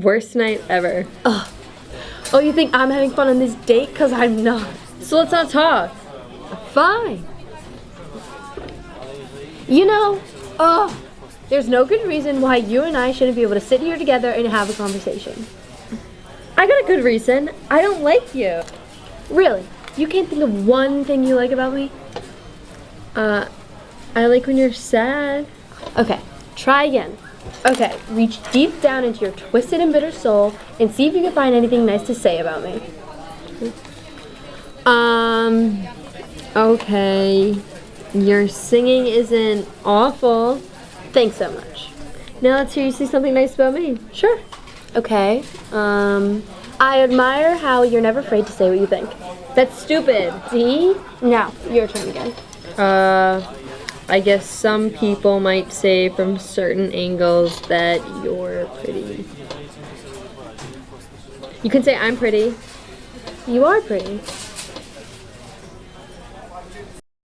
Worst night ever. Ugh. Oh, you think I'm having fun on this date? Because I'm not. So let's not talk. Fine. You know, oh, there's no good reason why you and I shouldn't be able to sit here together and have a conversation. I got a good reason. I don't like you. Really? You can't think of one thing you like about me? Uh, I like when you're sad. Okay, try again. Okay, reach deep down into your twisted and bitter soul and see if you can find anything nice to say about me. Um, okay. Your singing isn't awful. Thanks so much. Now let's hear you say something nice about me. Sure. Okay, um, I admire how you're never afraid to say what you think. That's stupid. See? Now, your turn again. Uh, I guess some people might say from certain angles that you're pretty. You can say I'm pretty. You are pretty.